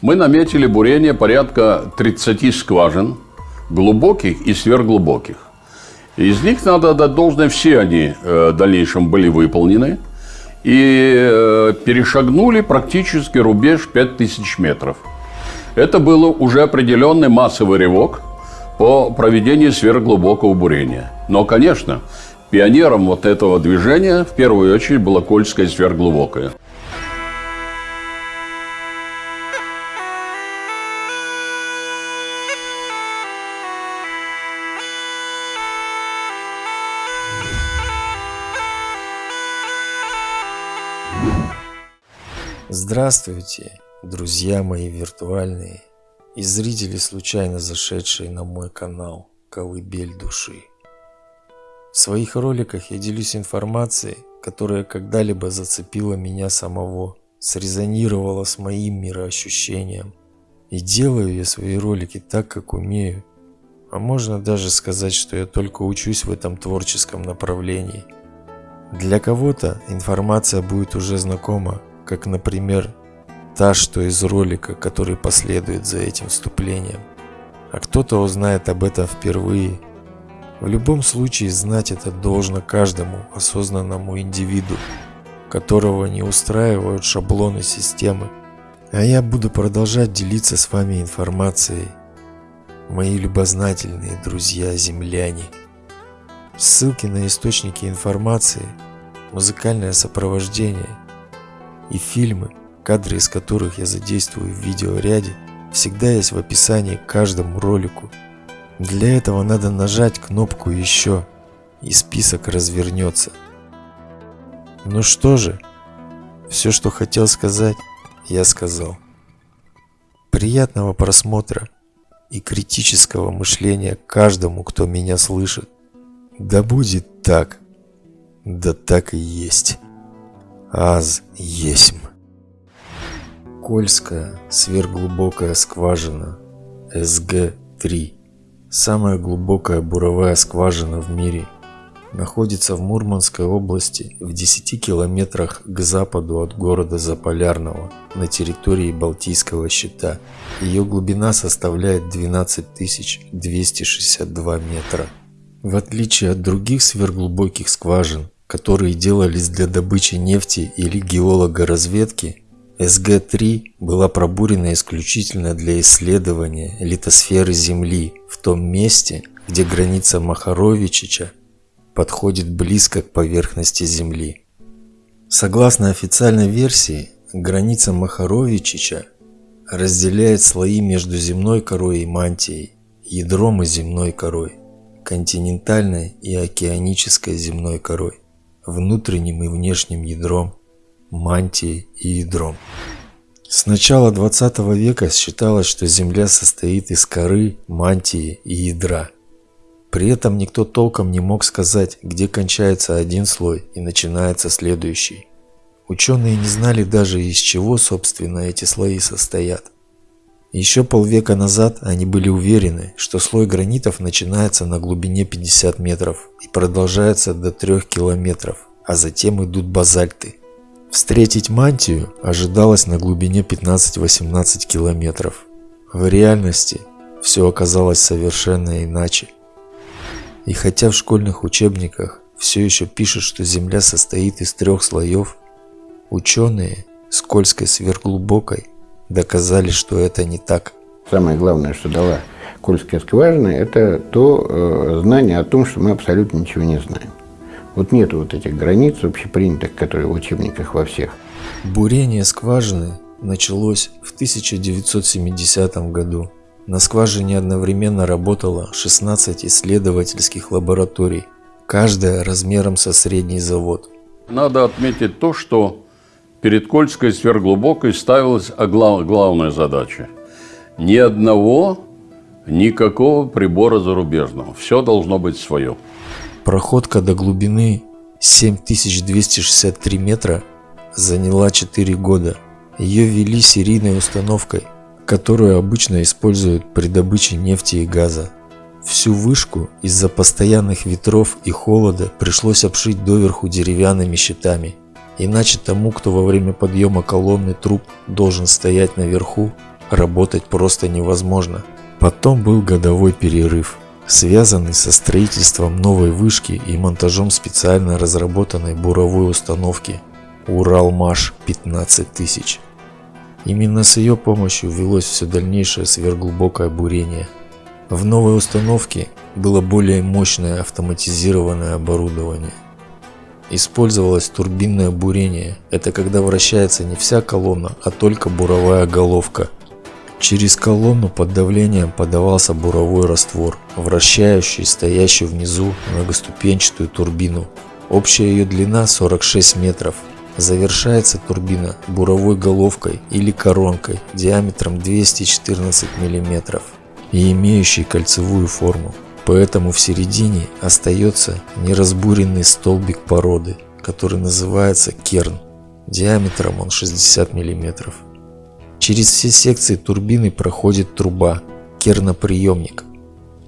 Мы наметили бурение порядка 30 скважин, глубоких и сверхглубоких. Из них надо отдать должное, все они э, в дальнейшем были выполнены и э, перешагнули практически рубеж 5000 метров. Это был уже определенный массовый рывок по проведению сверхглубокого бурения. Но, конечно, пионером вот этого движения в первую очередь была Кольская сверхглубокая. Здравствуйте, друзья мои виртуальные и зрители, случайно зашедшие на мой канал «Колыбель души». В своих роликах я делюсь информацией, которая когда-либо зацепила меня самого, срезонировала с моим мироощущением. И делаю я свои ролики так, как умею. А можно даже сказать, что я только учусь в этом творческом направлении. Для кого-то информация будет уже знакома, как, например, та, что из ролика, который последует за этим вступлением. А кто-то узнает об этом впервые. В любом случае знать это должно каждому осознанному индивиду, которого не устраивают шаблоны системы. А я буду продолжать делиться с вами информацией, мои любознательные друзья-земляне. Ссылки на источники информации, музыкальное сопровождение – и фильмы, кадры из которых я задействую в видеоряде, всегда есть в описании к каждому ролику. Для этого надо нажать кнопку «Еще» и список развернется. Ну что же, все, что хотел сказать, я сказал. Приятного просмотра и критического мышления каждому, кто меня слышит. Да будет так, да так и есть аз есмь. Кольская сверхглубокая скважина СГ-3, самая глубокая буровая скважина в мире, находится в Мурманской области в 10 километрах к западу от города Заполярного на территории Балтийского щита. Ее глубина составляет 12 262 метра. В отличие от других сверхглубоких скважин, которые делались для добычи нефти или геологоразведки, СГ-3 была пробурена исключительно для исследования литосферы Земли в том месте, где граница Махаровичича подходит близко к поверхности Земли. Согласно официальной версии, граница Махаровичича разделяет слои между земной корой и мантией, ядром и земной корой, континентальной и океанической земной корой внутренним и внешним ядром, мантией и ядром. С начала 20 века считалось, что Земля состоит из коры, мантии и ядра. При этом никто толком не мог сказать, где кончается один слой и начинается следующий. Ученые не знали даже из чего, собственно, эти слои состоят. Еще полвека назад они были уверены, что слой гранитов начинается на глубине 50 метров и продолжается до 3 километров, а затем идут базальты. Встретить мантию ожидалось на глубине 15-18 километров. В реальности все оказалось совершенно иначе. И хотя в школьных учебниках все еще пишут, что Земля состоит из трех слоев, ученые скользкой сверхглубокой доказали, что это не так. Самое главное, что дала Кольская скважина, это то э, знание о том, что мы абсолютно ничего не знаем. Вот нет вот этих границ общепринятых, которые в учебниках во всех. Бурение скважины началось в 1970 году. На скважине одновременно работало 16 исследовательских лабораторий, каждая размером со средний завод. Надо отметить то, что перед Кольской сверхглубокой ставилась главная задача. Ни одного, никакого прибора зарубежного. Все должно быть свое. Проходка до глубины 7263 метра заняла 4 года. Ее вели серийной установкой, которую обычно используют при добыче нефти и газа. Всю вышку из-за постоянных ветров и холода пришлось обшить доверху деревянными щитами – Иначе тому, кто во время подъема колонны труп должен стоять наверху, работать просто невозможно. Потом был годовой перерыв, связанный со строительством новой вышки и монтажом специально разработанной буровой установки Уралмаш 15000. Именно с ее помощью велось все дальнейшее сверхглубокое бурение. В новой установке было более мощное автоматизированное оборудование. Использовалось турбинное бурение. Это когда вращается не вся колонна, а только буровая головка. Через колонну под давлением подавался буровой раствор, вращающий стоящую внизу многоступенчатую турбину. Общая ее длина 46 метров. Завершается турбина буровой головкой или коронкой диаметром 214 мм и имеющей кольцевую форму. Поэтому в середине остается неразбуренный столбик породы, который называется керн. Диаметром он 60 мм. Через все секции турбины проходит труба, керноприемник,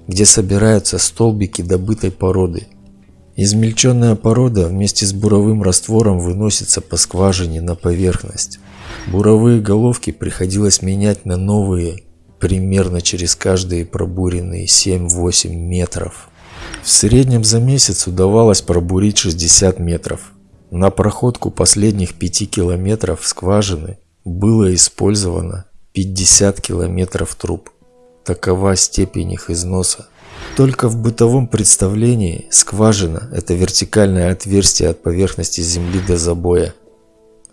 где собираются столбики добытой породы. Измельченная порода вместе с буровым раствором выносится по скважине на поверхность. Буровые головки приходилось менять на новые примерно через каждые пробуренные 7-8 метров. В среднем за месяц удавалось пробурить 60 метров. На проходку последних 5 километров скважины было использовано 50 километров труб. Такова степень их износа. Только в бытовом представлении скважина – это вертикальное отверстие от поверхности земли до забоя.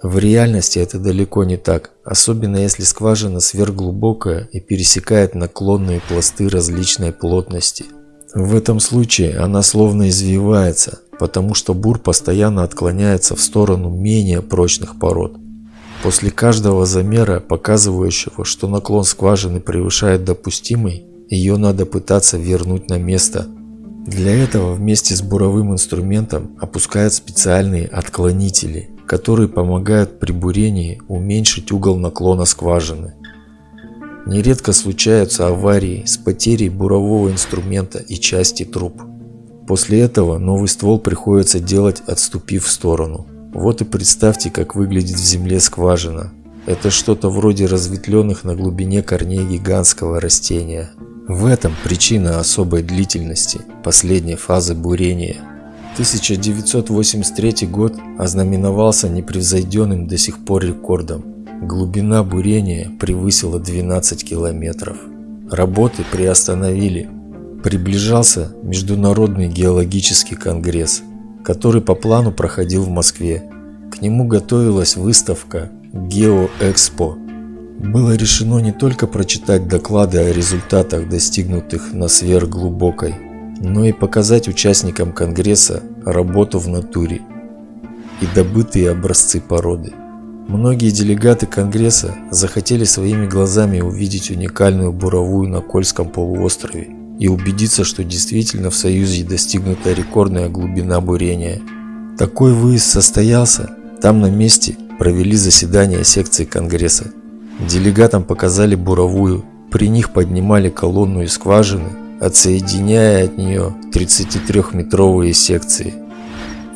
В реальности это далеко не так, особенно если скважина сверхглубокая и пересекает наклонные пласты различной плотности. В этом случае она словно извивается, потому что бур постоянно отклоняется в сторону менее прочных пород. После каждого замера, показывающего, что наклон скважины превышает допустимый, ее надо пытаться вернуть на место. Для этого вместе с буровым инструментом опускают специальные отклонители, которые помогают при бурении уменьшить угол наклона скважины. Нередко случаются аварии с потерей бурового инструмента и части труб. После этого новый ствол приходится делать отступив в сторону. Вот и представьте, как выглядит в земле скважина. Это что-то вроде разветвленных на глубине корней гигантского растения. В этом причина особой длительности последней фазы бурения. 1983 год ознаменовался непревзойденным до сих пор рекордом. Глубина бурения превысила 12 километров. Работы приостановили. Приближался Международный геологический конгресс который по плану проходил в Москве. К нему готовилась выставка «Геоэкспо». Было решено не только прочитать доклады о результатах, достигнутых на сверхглубокой, но и показать участникам Конгресса работу в натуре и добытые образцы породы. Многие делегаты Конгресса захотели своими глазами увидеть уникальную буровую на Кольском полуострове и убедиться, что действительно в Союзе достигнута рекордная глубина бурения. Такой выезд состоялся. Там на месте провели заседание секции Конгресса. Делегатам показали буровую, при них поднимали колонну из скважины, отсоединяя от нее 33-метровые секции.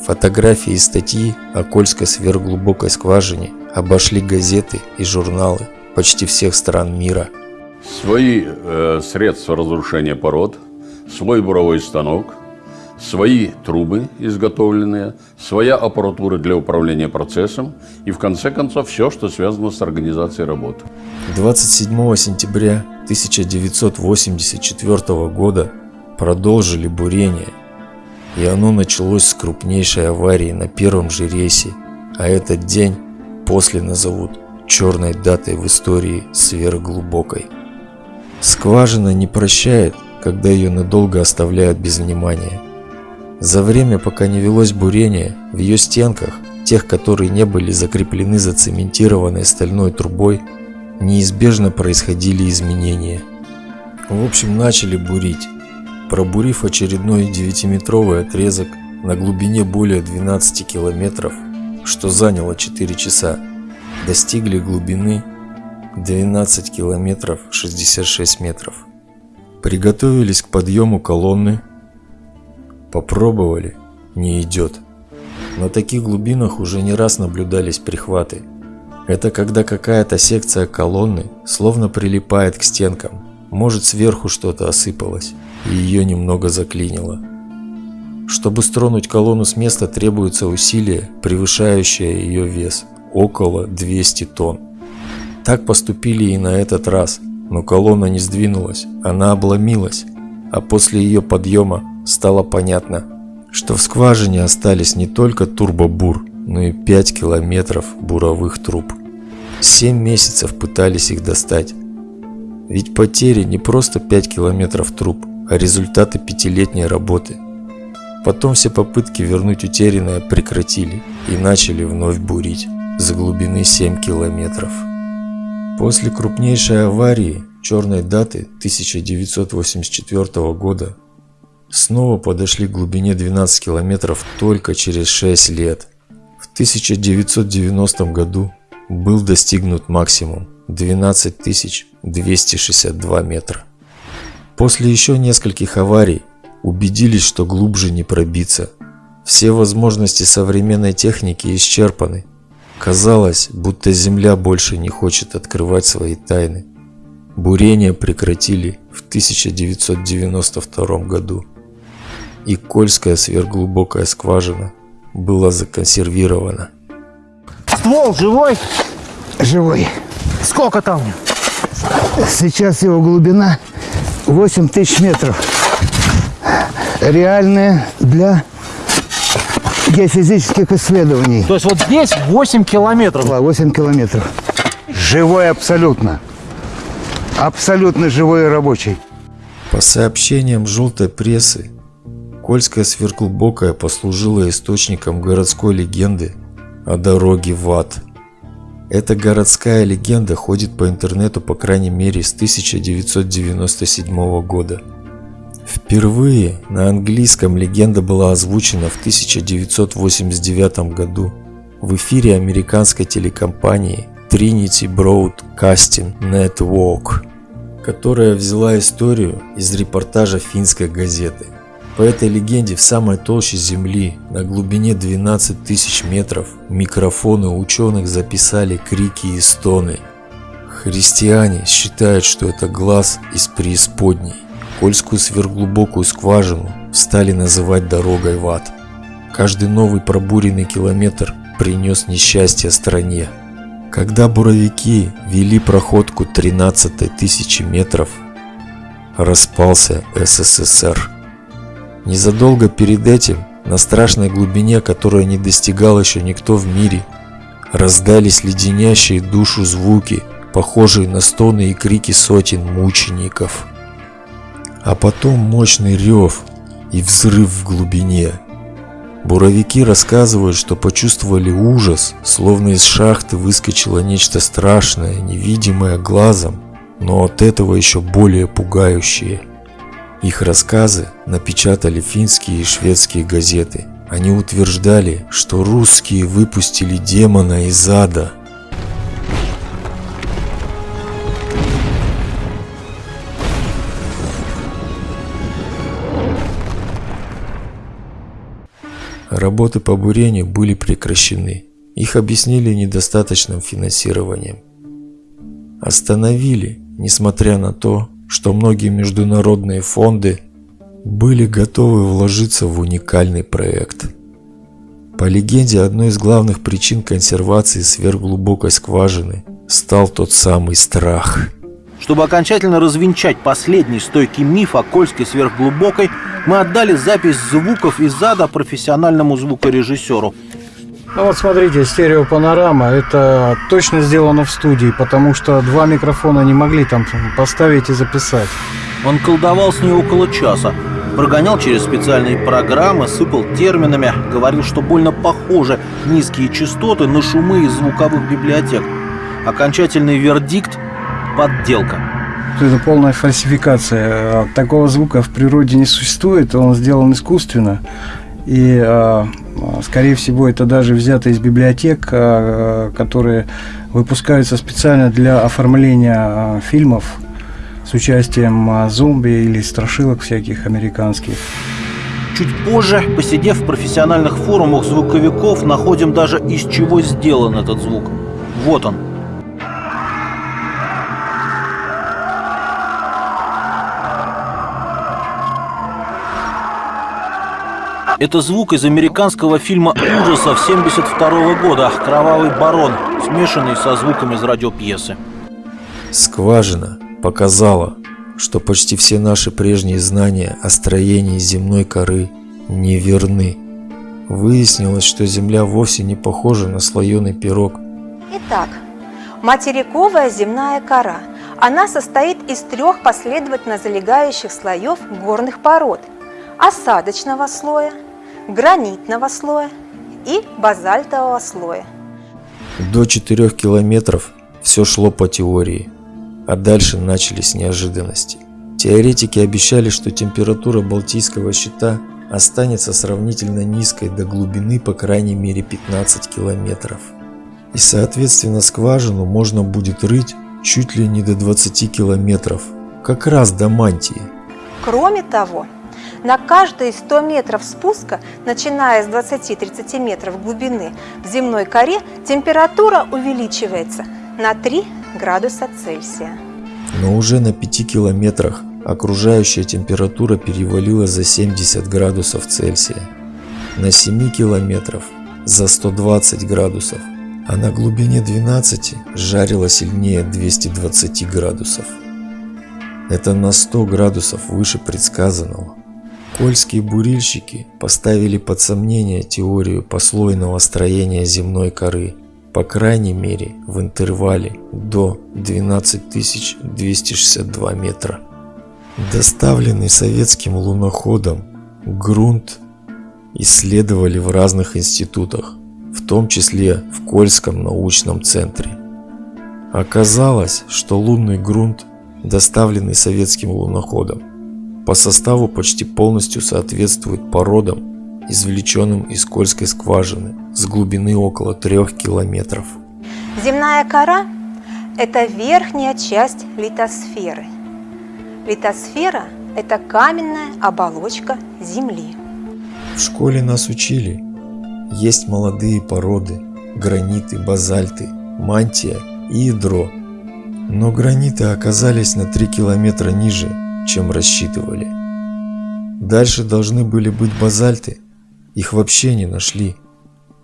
Фотографии и статьи о Кольской сверхглубокой скважине обошли газеты и журналы почти всех стран мира – свои э, средства разрушения пород, свой буровой станок, свои трубы изготовленные, своя аппаратура для управления процессом и в конце концов все, что связано с организацией работы. 27 сентября 1984 года продолжили бурение, и оно началось с крупнейшей аварии на первом же рейсе, а этот день после назовут черной датой в истории сверхглубокой. Скважина не прощает, когда ее надолго оставляют без внимания. За время, пока не велось бурение, в ее стенках, тех, которые не были закреплены зацементированной стальной трубой, неизбежно происходили изменения. В общем, начали бурить. Пробурив очередной 9-метровый отрезок на глубине более 12 километров, что заняло 4 часа, достигли глубины 12 километров 66 метров. Приготовились к подъему колонны. Попробовали. Не идет. На таких глубинах уже не раз наблюдались прихваты. Это когда какая-то секция колонны словно прилипает к стенкам. Может сверху что-то осыпалось, и ее немного заклинило. Чтобы стронуть колонну с места требуется усилие, превышающее ее вес – около 200 тонн. Так поступили и на этот раз, но колонна не сдвинулась, она обломилась, а после ее подъема стало понятно, что в скважине остались не только турбобур, но и 5 километров буровых труб. Семь месяцев пытались их достать. Ведь потери не просто 5 километров труб, а результаты пятилетней работы. Потом все попытки вернуть утерянное прекратили и начали вновь бурить за глубины 7 километров. После крупнейшей аварии черной даты 1984 года снова подошли к глубине 12 километров только через 6 лет. В 1990 году был достигнут максимум 12 262 метра. После еще нескольких аварий убедились, что глубже не пробиться. Все возможности современной техники исчерпаны. Казалось, будто Земля больше не хочет открывать свои тайны. Бурение прекратили в 1992 году и Кольская сверхглубокая скважина была законсервирована. Ствол живой? Живой. Сколько там? Сейчас его глубина 8 тысяч метров. Реальная для геофизических исследований. То есть вот здесь 8 километров. 8 километров. Живой абсолютно. Абсолютно живой и рабочий. По сообщениям желтой прессы, Кольская сверхглубокая послужила источником городской легенды о дороге в ад. Эта городская легенда ходит по интернету по крайней мере с 1997 года. Впервые на английском легенда была озвучена в 1989 году в эфире американской телекомпании Trinity Broadcasting Network, которая взяла историю из репортажа финской газеты. По этой легенде в самой толще земли, на глубине 12 тысяч метров, микрофоны ученых записали крики и стоны. Христиане считают, что это глаз из преисподней. Кольскую сверхглубокую скважину стали называть дорогой в ад. Каждый новый пробуренный километр принес несчастье стране. Когда буровики вели проходку 13 тысячи метров, распался СССР. Незадолго перед этим, на страшной глубине, которой не достигал еще никто в мире, раздались леденящие душу звуки, похожие на стоны и крики сотен мучеников. А потом мощный рев и взрыв в глубине. Буровики рассказывают, что почувствовали ужас, словно из шахты выскочило нечто страшное, невидимое глазом, но от этого еще более пугающее – их рассказы напечатали финские и шведские газеты. Они утверждали, что русские выпустили демона из ада. Работы по бурению были прекращены. Их объяснили недостаточным финансированием. Остановили, несмотря на то, что многие международные фонды были готовы вложиться в уникальный проект. По легенде, одной из главных причин консервации сверхглубокой скважины стал тот самый страх. Чтобы окончательно развенчать последний стойкий миф о Кольской сверхглубокой, мы отдали запись звуков из ада профессиональному звукорежиссеру. Ну вот смотрите, стереопанорама, это точно сделано в студии, потому что два микрофона не могли там поставить и записать. Он колдовал с ней около часа, прогонял через специальные программы, сыпал терминами, говорил, что больно похожи низкие частоты на шумы из звуковых библиотек. Окончательный вердикт – подделка. Это полная фальсификация. Такого звука в природе не существует, он сделан искусственно. И, а, скорее всего, это даже взято из библиотек, а, которые выпускаются специально для оформления а, фильмов с участием зомби или страшилок всяких американских. Чуть позже, посидев в профессиональных форумах звуковиков, находим даже из чего сделан этот звук. Вот он. Это звук из американского фильма ужасов 72 года «Кровавый барон», смешанный со звуком из радиопьесы. Скважина показала, что почти все наши прежние знания о строении земной коры неверны. Выяснилось, что Земля вовсе не похожа на слоеный пирог. Итак, материковая земная кора. Она состоит из трех последовательно залегающих слоев горных пород – осадочного слоя, гранитного слоя и базальтового слоя. До 4 километров все шло по теории, а дальше начались неожиданности. Теоретики обещали, что температура Балтийского щита останется сравнительно низкой до глубины по крайней мере 15 километров. И соответственно скважину можно будет рыть чуть ли не до 20 километров, как раз до мантии. Кроме того, на каждые 100 метров спуска, начиная с 20-30 метров глубины в земной коре, температура увеличивается на 3 градуса Цельсия. Но уже на 5 километрах окружающая температура перевалила за 70 градусов Цельсия. На 7 километров за 120 градусов, а на глубине 12 жарило сильнее 220 градусов. Это на 100 градусов выше предсказанного. Кольские бурильщики поставили под сомнение теорию послойного строения земной коры, по крайней мере в интервале до 12262 метра. Доставленный советским луноходом грунт исследовали в разных институтах, в том числе в Кольском научном центре. Оказалось, что лунный грунт, доставленный советским луноходом, по составу почти полностью соответствует породам, извлеченным из Кольской скважины с глубины около 3 километров. Земная кора – это верхняя часть литосферы. Литосфера – это каменная оболочка Земли. В школе нас учили. Есть молодые породы, граниты, базальты, мантия и ядро. Но граниты оказались на 3 километра ниже чем рассчитывали. Дальше должны были быть базальты, их вообще не нашли.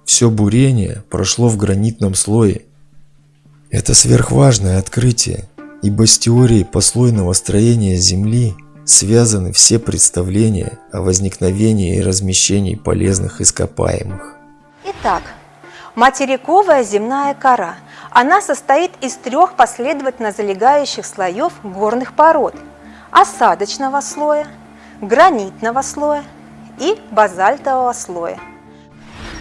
Все бурение прошло в гранитном слое. Это сверхважное открытие, ибо с теорией послойного строения Земли связаны все представления о возникновении и размещении полезных ископаемых. Итак, материковая земная кора. Она состоит из трех последовательно залегающих слоев горных пород – осадочного слоя, гранитного слоя и базальтового слоя.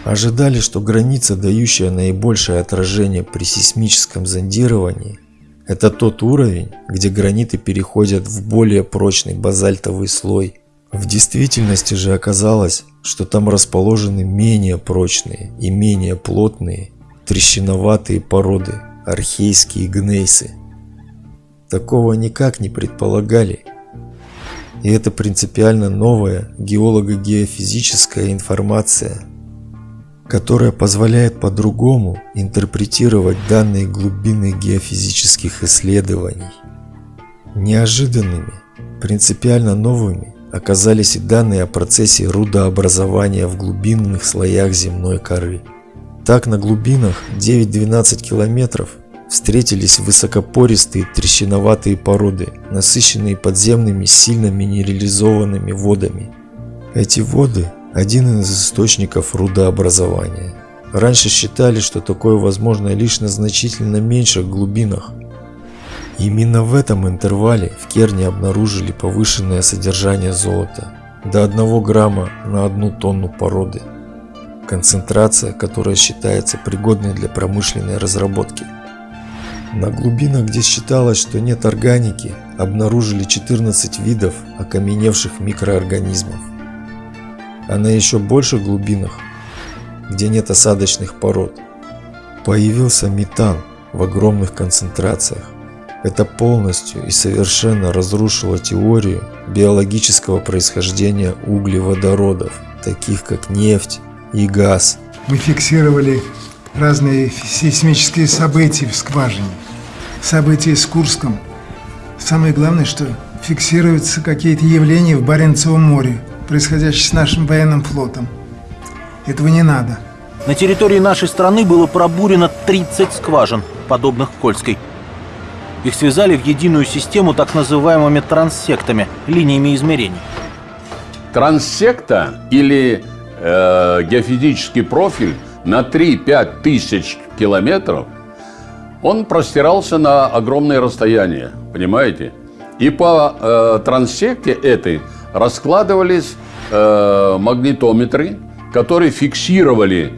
Ожидали, что граница, дающая наибольшее отражение при сейсмическом зондировании, это тот уровень, где граниты переходят в более прочный базальтовый слой. В действительности же оказалось, что там расположены менее прочные и менее плотные трещиноватые породы, архейские гнейсы. Такого никак не предполагали. И это принципиально новая геолого-геофизическая информация, которая позволяет по-другому интерпретировать данные глубины геофизических исследований. Неожиданными, принципиально новыми оказались и данные о процессе рудообразования в глубинных слоях земной коры. Так на глубинах 9-12 километров встретились высокопористые трещиноватые породы, насыщенные подземными сильно минерализованными водами. Эти воды – один из источников рудообразования. Раньше считали, что такое возможно лишь на значительно меньших глубинах. Именно в этом интервале в Керне обнаружили повышенное содержание золота до 1 грамма на одну тонну породы. Концентрация, которая считается пригодной для промышленной разработки – на глубинах, где считалось, что нет органики, обнаружили 14 видов окаменевших микроорганизмов. А на еще больших глубинах, где нет осадочных пород, появился метан в огромных концентрациях. Это полностью и совершенно разрушило теорию биологического происхождения углеводородов, таких как нефть и газ. Мы фиксировали разные сейсмические события в скважине, события с Курском. Самое главное, что фиксируются какие-то явления в Баренцевом море, происходящие с нашим военным флотом. Этого не надо. На территории нашей страны было пробурено 30 скважин, подобных Кольской. Их связали в единую систему так называемыми транссектами, линиями измерений. Транссекта или э, геофизический профиль на 3-5 тысяч километров, он простирался на огромные расстояния, понимаете? И по э, транссекте этой раскладывались э, магнитометры, которые фиксировали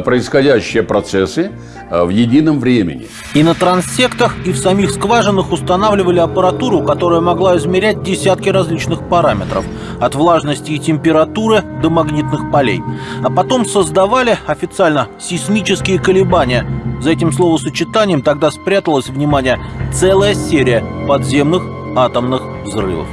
происходящие процессы э, в едином времени. И на транссектах, и в самих скважинах устанавливали аппаратуру, которая могла измерять десятки различных параметров, от влажности и температуры до магнитных полей. А потом создавали официально сейсмические колебания. За этим словосочетанием тогда спряталась, внимание, целая серия подземных атомных взрывов.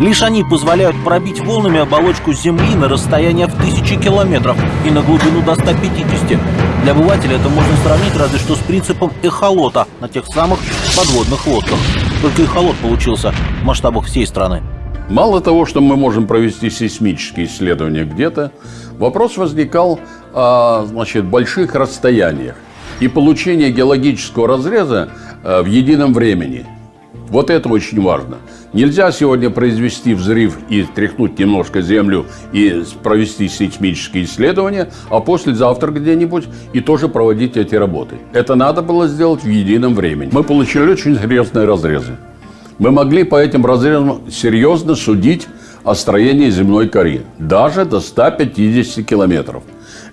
Лишь они позволяют пробить волнами оболочку Земли на расстояние в тысячи километров и на глубину до 150. Для обывателя это можно сравнить разве что с принципом эхолота на тех самых подводных лодках. Только эхолот получился в масштабах всей страны. Мало того, что мы можем провести сейсмические исследования где-то, вопрос возникал о значит, больших расстояниях и получение геологического разреза э, в едином времени. Вот это очень важно. Нельзя сегодня произвести взрыв и тряхнуть немножко землю и провести сейсмические исследования, а послезавтра где-нибудь и тоже проводить эти работы. Это надо было сделать в едином времени. Мы получили очень серьезные разрезы. Мы могли по этим разрезам серьезно судить о строении земной коры, даже до 150 километров.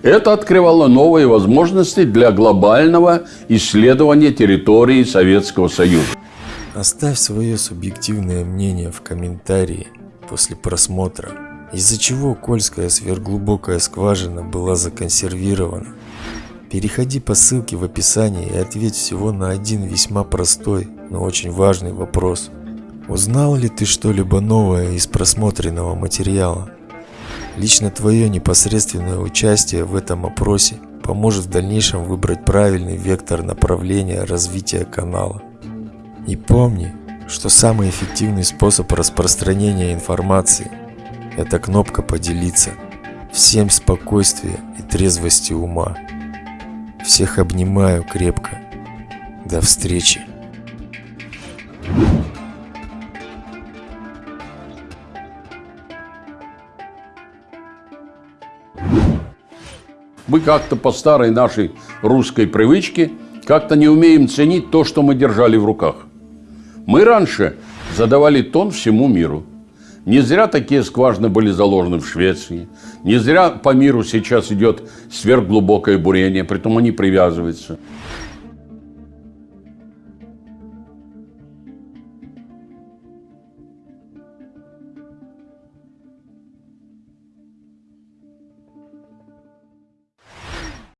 Это открывало новые возможности для глобального исследования территории Советского Союза. Оставь свое субъективное мнение в комментарии после просмотра. Из-за чего Кольская сверхглубокая скважина была законсервирована? Переходи по ссылке в описании и ответь всего на один весьма простой, но очень важный вопрос. Узнал ли ты что-либо новое из просмотренного материала? Лично твое непосредственное участие в этом опросе поможет в дальнейшем выбрать правильный вектор направления развития канала. И помни, что самый эффективный способ распространения информации – это кнопка «Поделиться». Всем спокойствия и трезвости ума. Всех обнимаю крепко. До встречи. Мы как-то по старой нашей русской привычке как-то не умеем ценить то, что мы держали в руках. Мы раньше задавали тон всему миру. Не зря такие скважины были заложены в Швеции. Не зря по миру сейчас идет сверхглубокое бурение, притом они привязываются.